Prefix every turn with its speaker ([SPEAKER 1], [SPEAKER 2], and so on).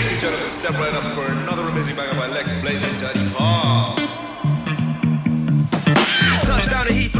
[SPEAKER 1] Ladies and gentlemen, step right up for another amazing banger by Lex Blaze and Daddy Paul. Touchdown to Heath.